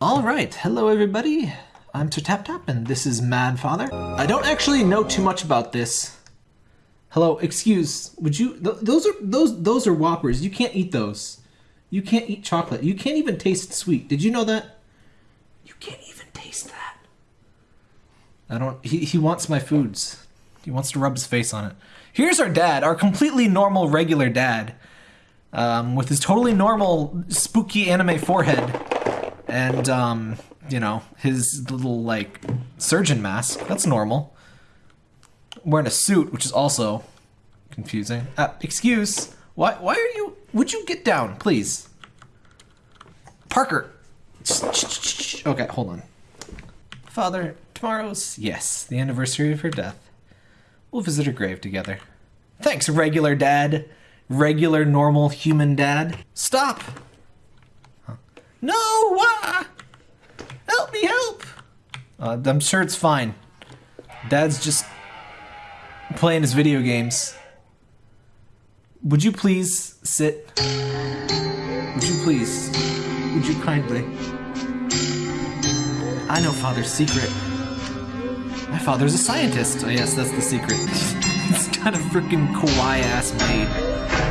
All right, hello everybody. I'm Sir Tap Tap, and this is Mad Father. I don't actually know too much about this. Hello, excuse. Would you? Th those are those those are Whoppers. You can't eat those. You can't eat chocolate. You can't even taste sweet. Did you know that? You can't even taste that. I don't. He he wants my foods. He wants to rub his face on it. Here's our dad, our completely normal, regular dad, um, with his totally normal, spooky anime forehead, and um, you know his little like surgeon mask. That's normal. Wearing a suit, which is also confusing. Uh, excuse. Why? Why are you? Would you get down, please? Parker. Okay, hold on. Father, tomorrow's yes, the anniversary of her death. We'll visit her grave together. Thanks, regular dad. Regular, normal, human dad. Stop! No! Why? Help me, help! Uh, I'm sure it's fine. Dad's just playing his video games. Would you please sit? Would you please? Would you kindly? I know Father's secret. My father's a scientist. Oh yes, that's the secret. He's got a freaking kawaii ass maid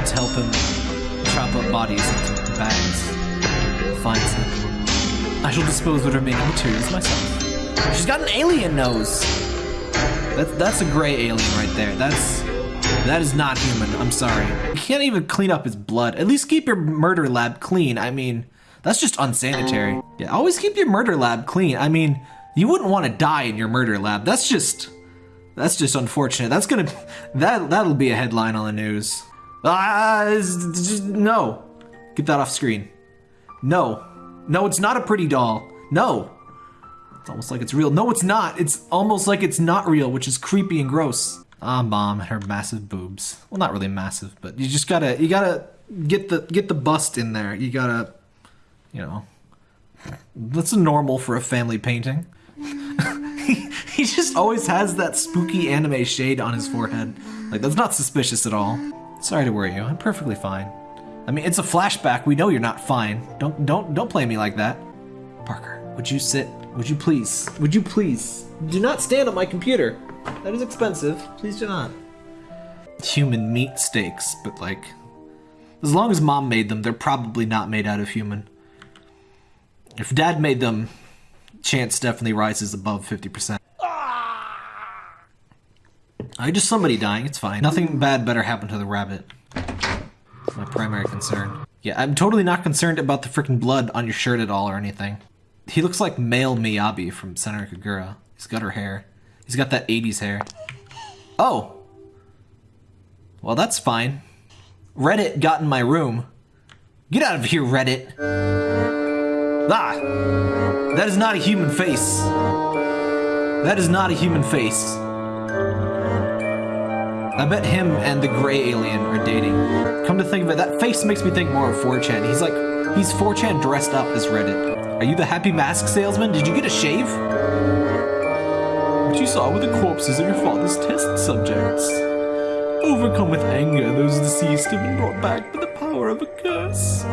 to help him chop up bodies into bags. Find some. I shall dispose of her remaining materials myself. She's got an alien nose. That's that's a gray alien right there. That's that is not human. I'm sorry. You can't even clean up his blood. At least keep your murder lab clean. I mean, that's just unsanitary. Yeah, always keep your murder lab clean. I mean, you wouldn't want to die in your murder lab. That's just that's just unfortunate. That's gonna that that'll be a headline on the news. Ah, no, get that off screen. No, no, it's not a pretty doll. No, it's almost like it's real. No, it's not. It's almost like it's not real, which is creepy and gross. Ah, mom, and her massive boobs. Well, not really massive, but you just gotta you gotta get the get the bust in there. You gotta, you know, that's normal for a family painting he, he just always has that spooky anime shade on his forehead. Like, that's not suspicious at all. Sorry to worry you. I'm perfectly fine. I mean, it's a flashback. We know you're not fine. Don't don't don't play me like that. Parker, would you sit? Would you please? Would you please? Do not stand on my computer. That is expensive. Please do not. Human meat steaks, but like as long as mom made them, they're probably not made out of human. If dad made them, chance definitely rises above 50%. I just somebody dying, it's fine. Nothing bad better happen to the rabbit. My primary concern. Yeah, I'm totally not concerned about the freaking blood on your shirt at all or anything. He looks like male Miyabi from Senran Kagura. He's got her hair. He's got that 80s hair. Oh! Well, that's fine. Reddit got in my room. Get out of here, Reddit! Ah! That is not a human face. That is not a human face. I bet him and the gray alien are dating. Come to think of it, that face makes me think more of 4chan. He's like, he's 4chan dressed up as Reddit. Are you the happy mask salesman? Did you get a shave? What you saw were the corpses of your father's test subjects. Overcome with anger, those deceased have been brought back by the power of a curse.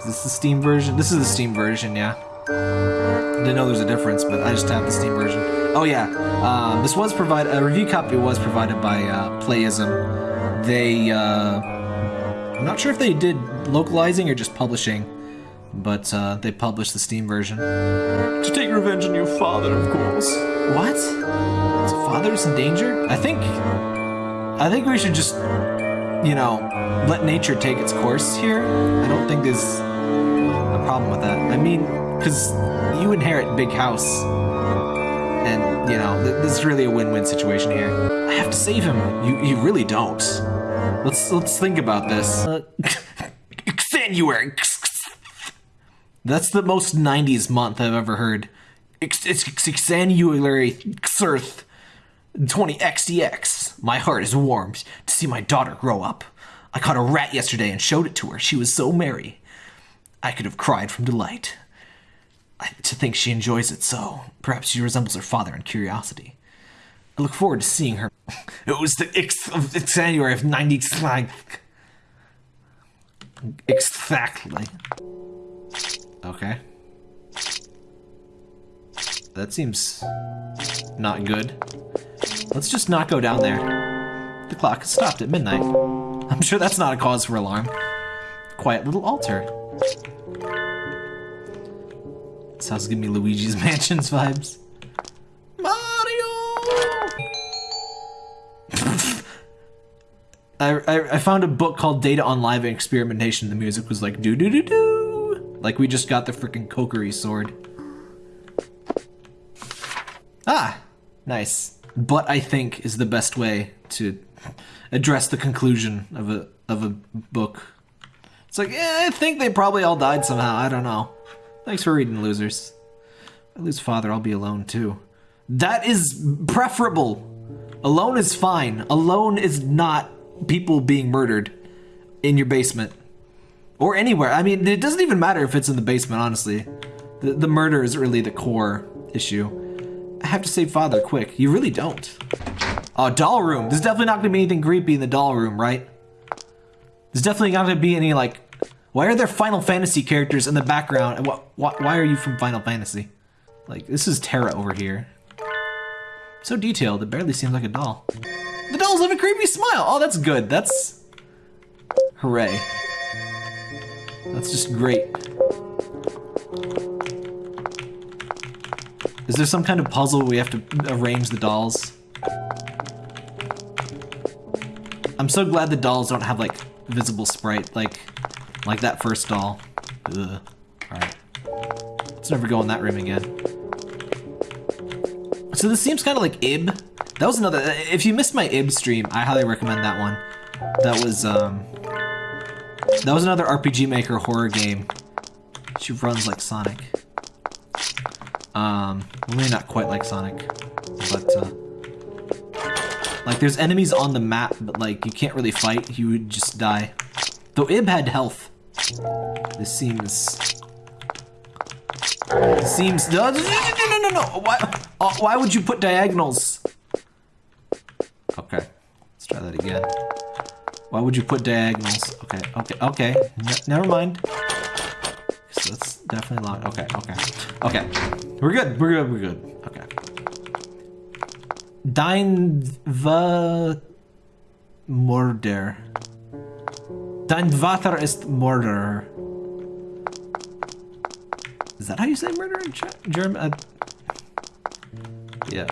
Is this the Steam version? This is the Steam version, yeah. Didn't know there's a difference, but I just have the Steam version. Oh yeah, um, this was provided. A review copy was provided by uh, Playism. They, uh, I'm not sure if they did localizing or just publishing, but uh, they published the Steam version. To take revenge on your father, of course. What? His father's in danger? I think, I think we should just, you know, let nature take its course here. I don't think there's a problem with that. I mean, because you inherit big house, you know th this is really a win-win situation here. I have to save him. You you really don't. Let's let's think about this. Uh, January. That's the most 90s month I've ever heard. It's January Xerth 20 XDX. My heart is warmed to see my daughter grow up. I caught a rat yesterday and showed it to her. She was so merry. I could have cried from delight. To think she enjoys it so. Perhaps she resembles her father in curiosity. I look forward to seeing her. It was the X of January of 90 Exactly. Okay. That seems not good. Let's just not go down there. The clock stopped at midnight. I'm sure that's not a cause for alarm. Quiet little altar. Is giving me Luigi's Mansions vibes. Mario! I, I, I found a book called Data on Live Experimentation. The music was like do do do do. Like we just got the freaking Kokiri sword. Ah, nice. But I think is the best way to address the conclusion of a of a book. It's like, yeah, I think they probably all died somehow. I don't know. Thanks for reading, losers. If I lose father, I'll be alone too. That is preferable. Alone is fine. Alone is not people being murdered in your basement or anywhere. I mean, it doesn't even matter if it's in the basement, honestly. The, the murder is really the core issue. I have to save father quick. You really don't. Oh, doll room. There's definitely not gonna be anything creepy in the doll room, right? There's definitely not gonna be any like, why are there Final Fantasy characters in the background? And what, why, why are you from Final Fantasy? Like, this is Terra over here. So detailed, it barely seems like a doll. The dolls have a creepy smile. Oh, that's good. That's... Hooray. That's just great. Is there some kind of puzzle we have to arrange the dolls? I'm so glad the dolls don't have, like, visible sprite, like, like that first doll. Alright. Let's never go in that room again. So this seems kind of like Ib. That was another, if you missed my Ib stream, I highly recommend that one. That was, um, that was another RPG Maker horror game. She runs like Sonic. Um, maybe not quite like Sonic, but, uh, like there's enemies on the map, but like you can't really fight, you would just die. Though Ib had health. This seems... This seems... No, no, no, no, no! Why, uh, why would you put diagonals? Okay, let's try that again. Why would you put diagonals? Okay, okay, okay. N never mind. So that's definitely locked. Okay, okay. Okay. We're good. We're good. We're good. Okay. Dein The... Murder. Dein Vater ist Murder. Is that how you say murder in German? Uh, yeah,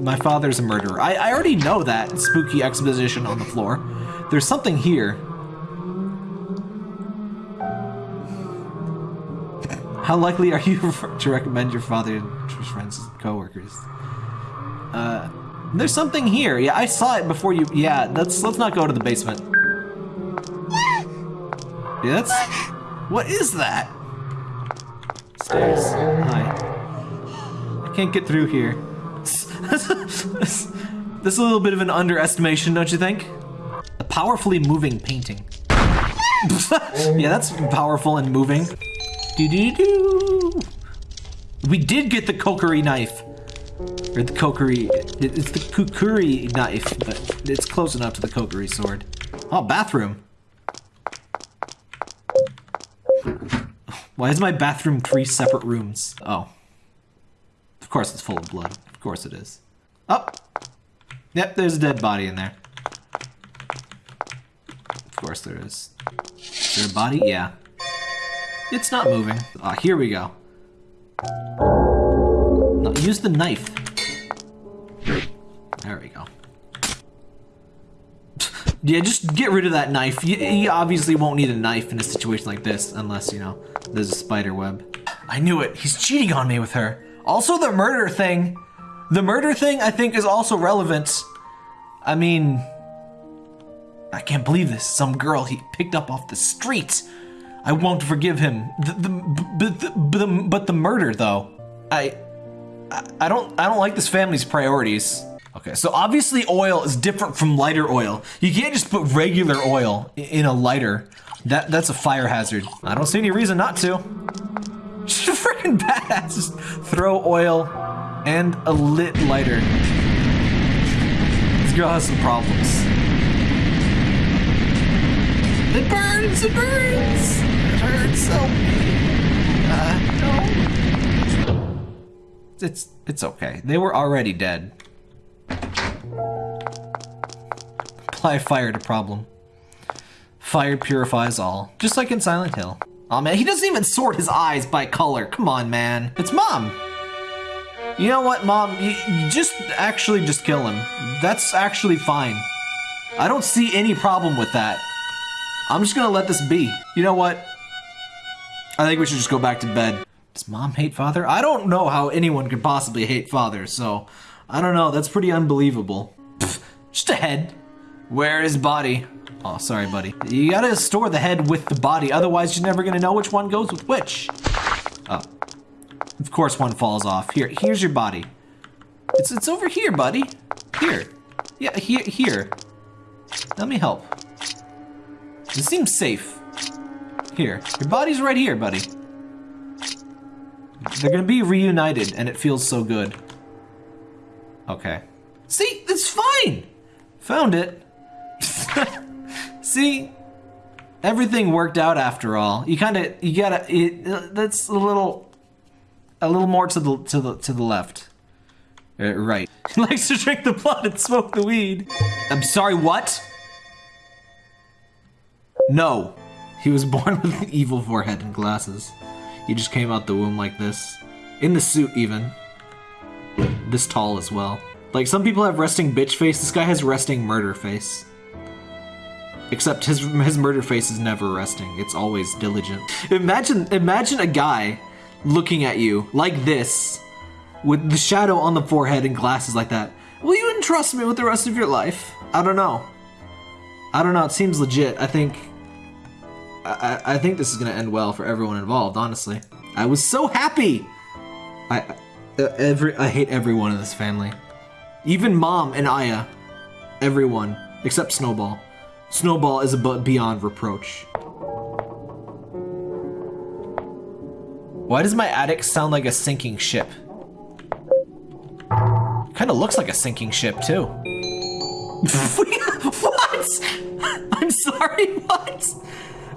my father's a murderer. I, I already know that spooky exposition on the floor. There's something here. How likely are you to recommend your father to friends and coworkers? Uh, there's something here. Yeah, I saw it before you. Yeah, let's let's not go to the basement. Yeah, that's. What is that? Stairs. Hi. I can't get through here. this is a little bit of an underestimation, don't you think? A powerfully moving painting. yeah, that's powerful and moving. Do do do. We did get the Kokiri knife. Or the Kokiri. It's the Kukuri knife, but it's close enough to the Kokiri sword. Oh, bathroom. Why is my bathroom three separate rooms? Oh. Of course it's full of blood. Of course it is. Oh! Yep, there's a dead body in there. Of course there is. Is there a body? Yeah. It's not moving. Ah, here we go. No, use the knife. There we go. yeah, just get rid of that knife. You, you obviously won't need a knife in a situation like this, unless, you know, there's a spider web. I knew it. He's cheating on me with her. Also, the murder thing. The murder thing, I think, is also relevant. I mean, I can't believe this. Some girl he picked up off the street. I won't forgive him. The, the, but, the, but, the, but the murder, though, I, I don't, I don't like this family's priorities. Okay, so obviously oil is different from lighter oil. You can't just put regular oil in a lighter. That, that's a fire hazard. I don't see any reason not to. Just freaking badass. Just throw oil and a lit lighter. This girl has some problems. It burns, it burns! It hurts so Uh, no. It's it's okay. They were already dead. Apply fire to problem. Fire purifies all, just like in Silent Hill. Oh man, he doesn't even sort his eyes by color. Come on, man. It's mom. You know what, mom? You, you just actually just kill him. That's actually fine. I don't see any problem with that. I'm just gonna let this be. You know what? I think we should just go back to bed. Does mom hate father? I don't know how anyone could possibly hate father, so I don't know. That's pretty unbelievable. Pfft, just a head. Where is body? Oh, sorry, buddy. You gotta store the head with the body, otherwise you're never gonna know which one goes with which. Oh. Of course one falls off. Here, here's your body. It's it's over here, buddy. Here. Yeah, here here. Let me help. This seems safe. Here. Your body's right here, buddy. They're gonna be reunited, and it feels so good. Okay. See? It's fine! Found it. See? Everything worked out after all. You kind of, you gotta, that's a little, a little more to the, to the, to the left. Uh, right. He likes to drink the blood and smoke the weed. I'm sorry, what? No. He was born with an evil forehead and glasses. He just came out the womb like this. In the suit, even. This tall as well. Like, some people have resting bitch face, this guy has resting murder face. Except his his murder face is never resting. It's always diligent. Imagine imagine a guy looking at you like this with the shadow on the forehead and glasses like that. Will you entrust me with the rest of your life? I don't know. I don't know. It seems legit. I think I, I think this is gonna end well for everyone involved. Honestly, I was so happy. I every I hate everyone in this family, even mom and Aya, everyone except Snowball. Snowball is a beyond reproach. Why does my attic sound like a sinking ship? Kind of looks like a sinking ship too. what? I'm sorry, what?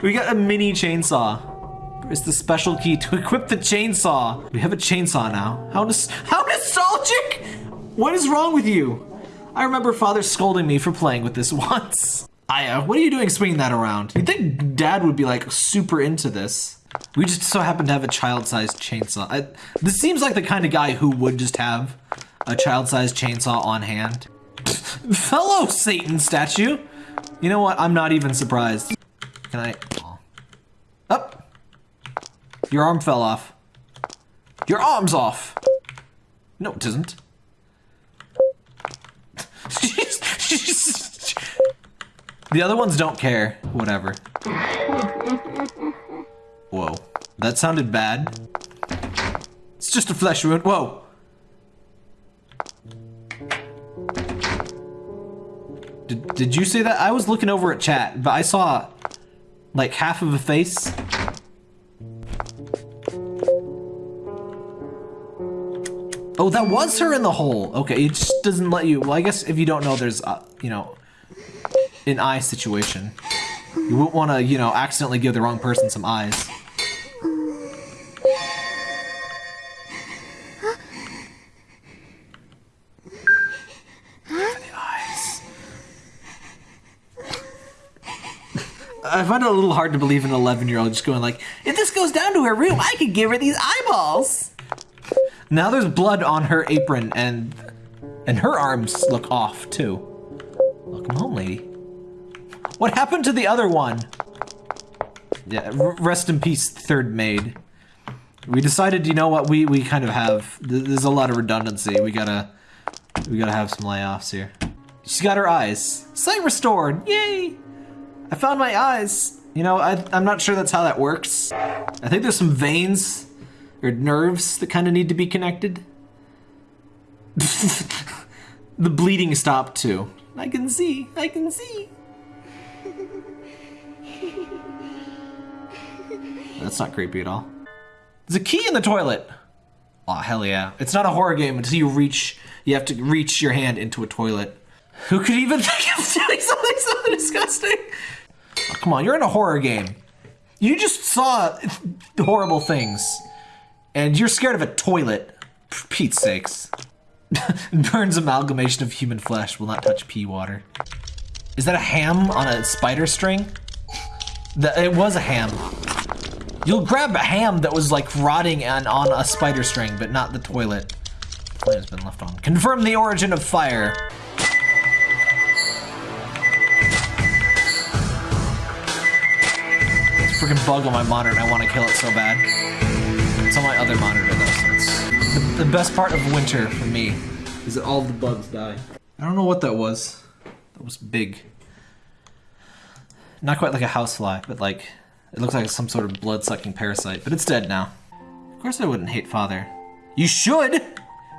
We got a mini chainsaw. It's the special key to equip the chainsaw. We have a chainsaw now. How nos how nostalgic? What is wrong with you? I remember father scolding me for playing with this once. Aya, uh, what are you doing swinging that around? You'd think dad would be like super into this. We just so happen to have a child-sized chainsaw. I, this seems like the kind of guy who would just have a child-sized chainsaw on hand. Fellow Satan statue! You know what? I'm not even surprised. Can I? Oh. Up! Your arm fell off. Your arm's off! No, it isn't. The other ones don't care. Whatever. Whoa. That sounded bad. It's just a flesh wound. Whoa. Did, did you say that? I was looking over at chat, but I saw like half of a face. Oh, that was her in the hole. Okay, it just doesn't let you. Well, I guess if you don't know, there's, uh, you know, an eye situation. You wouldn't want to, you know, accidentally give the wrong person some eyes. I find it a little hard to believe an 11 year old just going like, if this goes down to her room, I could give her these eyeballs. Now there's blood on her apron and and her arms look off too. Welcome home, lady. What happened to the other one? Yeah, rest in peace, third maid. We decided, you know what, we, we kind of have, there's a lot of redundancy. We gotta, we gotta have some layoffs here. She's got her eyes. Sight restored, yay! I found my eyes. You know, I, I'm not sure that's how that works. I think there's some veins or nerves that kind of need to be connected. the bleeding stopped too. I can see, I can see. That's not creepy at all. There's a key in the toilet. Oh, hell yeah. It's not a horror game until you reach, you have to reach your hand into a toilet. Who could even think of doing something so disgusting? Oh, come on, you're in a horror game. You just saw horrible things. And you're scared of a toilet. For Pete's sakes. Burns amalgamation of human flesh will not touch pee water. Is that a ham on a spider string? That it was a ham. You'll grab a ham that was like rotting and on a spider string, but not the toilet. Flame has been left on. Confirm the origin of fire. It's a freaking bug on my monitor and I want to kill it so bad. It's on my other monitor though, so it's the, the best part of winter for me is that all the bugs die. I don't know what that was. That was big. Not quite like a housefly, but like it looks like some sort of blood-sucking parasite, but it's dead now. Of course I wouldn't hate father. You should!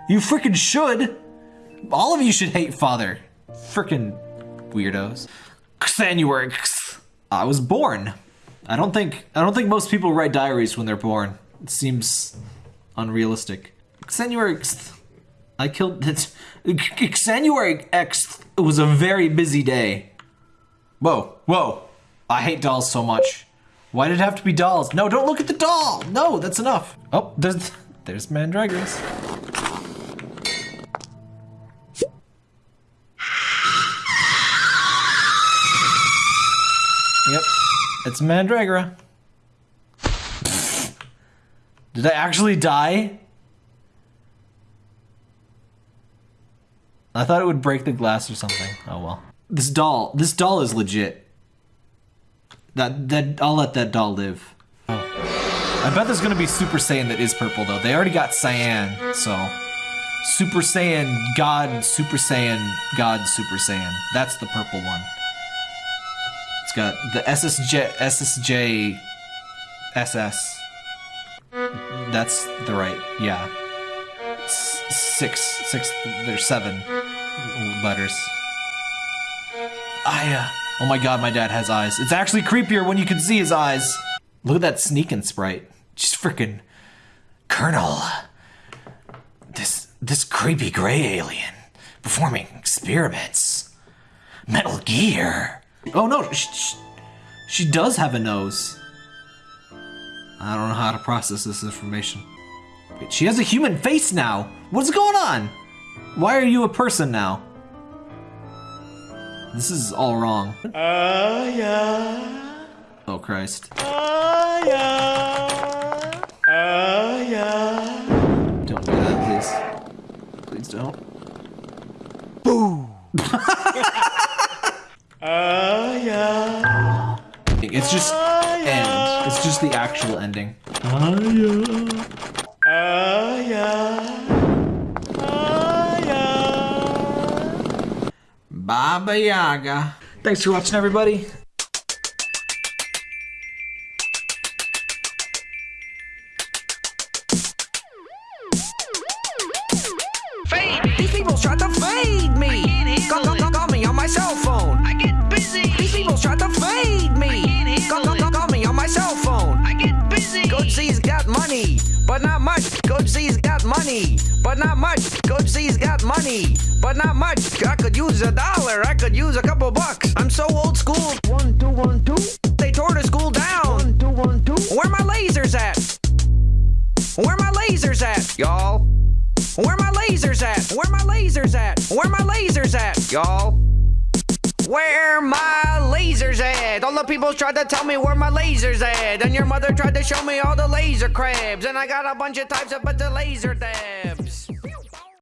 You freaking should! All of you should hate father. Freaking weirdos. Xanuary. I was born. I don't think I don't think most people write diaries when they're born. It seems unrealistic. Xanuary. I killed it. Xanuary X It was a very busy day. Whoa, whoa. I hate dolls so much. Why did it have to be dolls? No, don't look at the doll! No, that's enough. Oh, there's there's Mandragoras. Yep, it's Mandragora. Did I actually die? I thought it would break the glass or something. Oh well. This doll, this doll is legit. That that I'll let that doll live. Oh. I bet there's gonna be Super Saiyan that is purple though. They already got Cyan, so Super Saiyan God, Super Saiyan God, Super Saiyan. That's the purple one. It's got the SSJ SSJ SS. That's the right, yeah. S six, six, there's seven letters. Uh, oh my god, my dad has eyes. It's actually creepier when you can see his eyes. Look at that sneaking sprite. Just freaking Colonel. This, this creepy gray alien performing experiments. Metal Gear. Oh no, she, she, she does have a nose. I don't know how to process this information. Wait, she has a human face now. What's going on? Why are you a person now? This is all wrong. Uh, yeah. Oh Christ. Uh, yeah. Uh, yeah. Don't do that, please. Please don't. Boo. uh, yeah. It's just end. It's just the actual ending. Uh, yeah. Uh, yeah. Baba Yaga. Thanks for watching, everybody. Fade. These people tried to fade me. Call, call, call, call me on my cell phone. I get busy. These people tried to fade me. Call, call, call, call me on my cell phone. I get busy. Coach Z's got money, but not much. Coach Z's got money, but not much. Coach Z's got money, but not much. I could use a dollar. I could use a couple bucks. I'm so old school. One, two, one, two. They tore the school down. One, two, one, two. Where my lasers at? Where my lasers at, y'all? Where my lasers at? Where my lasers at? Where my lasers at, y'all? Where my people tried to tell me where my lasers at. And your mother tried to show me all the laser crabs. And I got a bunch of types up at the laser dabs.